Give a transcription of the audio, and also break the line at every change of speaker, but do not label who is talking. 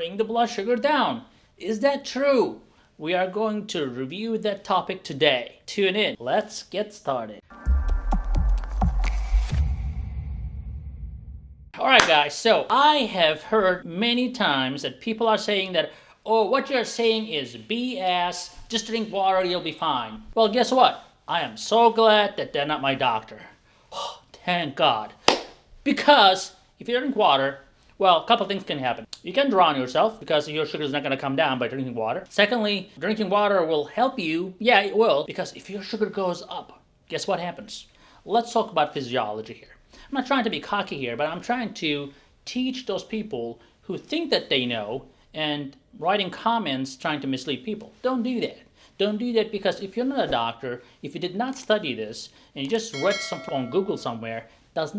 bring the blood sugar down. Is that true? We are going to review that topic today. Tune in. Let's get started. Alright guys, so I have heard many times that people are saying that oh, what you're saying is BS, just drink water, you'll be fine. Well, guess what? I am so glad that they're not my doctor. Oh, thank God. Because if you drink water, well, a couple things can happen. You can drown yourself because your sugar is not going to come down by drinking water. Secondly, drinking water will help you. Yeah, it will. Because if your sugar goes up, guess what happens? Let's talk about physiology here. I'm not trying to be cocky here, but I'm trying to teach those people who think that they know and writing comments trying to mislead people. Don't do that. Don't do that because if you're not a doctor, if you did not study this, and you just read something on Google somewhere, does not